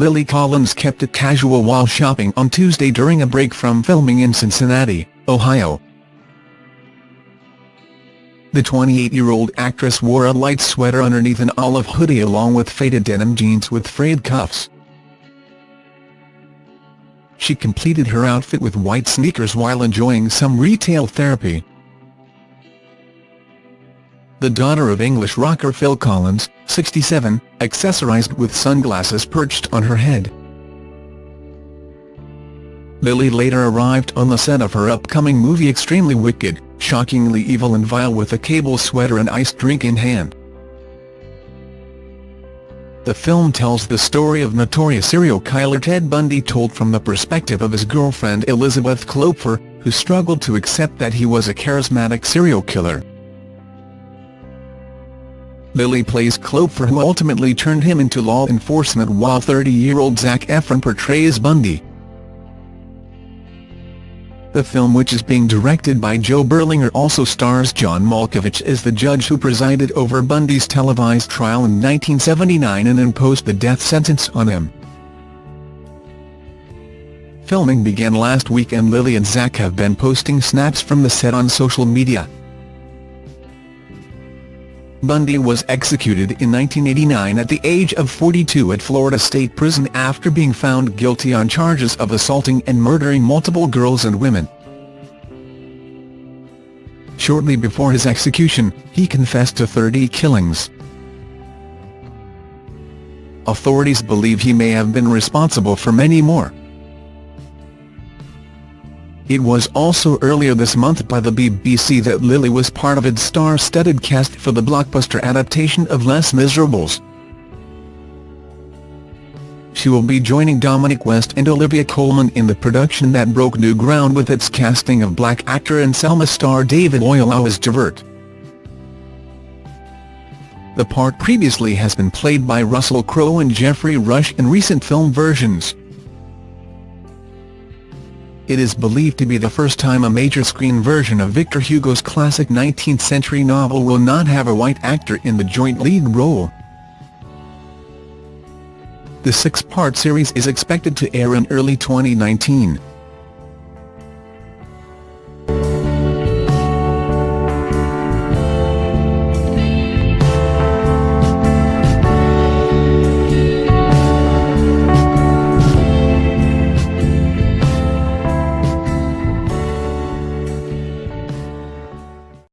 Lily Collins kept it casual while shopping on Tuesday during a break from filming in Cincinnati, Ohio. The 28-year-old actress wore a light sweater underneath an olive hoodie along with faded denim jeans with frayed cuffs. She completed her outfit with white sneakers while enjoying some retail therapy. The daughter of English rocker Phil Collins, 67, accessorized with sunglasses perched on her head. Lily later arrived on the set of her upcoming movie Extremely Wicked, shockingly evil and vile with a cable sweater and iced drink in hand. The film tells the story of notorious serial killer Ted Bundy told from the perspective of his girlfriend Elizabeth Kloepfer, who struggled to accept that he was a charismatic serial killer. Lily plays Kloepfer who ultimately turned him into law enforcement while 30-year-old Zac Efron portrays Bundy. The film which is being directed by Joe Berlinger also stars John Malkovich as the judge who presided over Bundy's televised trial in 1979 and imposed the death sentence on him. Filming began last week and Lily and Zac have been posting snaps from the set on social media. Bundy was executed in 1989 at the age of 42 at Florida State Prison after being found guilty on charges of assaulting and murdering multiple girls and women. Shortly before his execution, he confessed to 30 killings. Authorities believe he may have been responsible for many more. It was also earlier this month by the BBC that Lily was part of its star-studded cast for the blockbuster adaptation of Les Miserables. She will be joining Dominic West and Olivia Colman in the production that broke new ground with its casting of black actor and Selma star David Oyelowo as Javert. The part previously has been played by Russell Crowe and Geoffrey Rush in recent film versions. It is believed to be the first time a major screen version of Victor Hugo's classic 19th-century novel will not have a white actor in the joint lead role. The six-part series is expected to air in early 2019.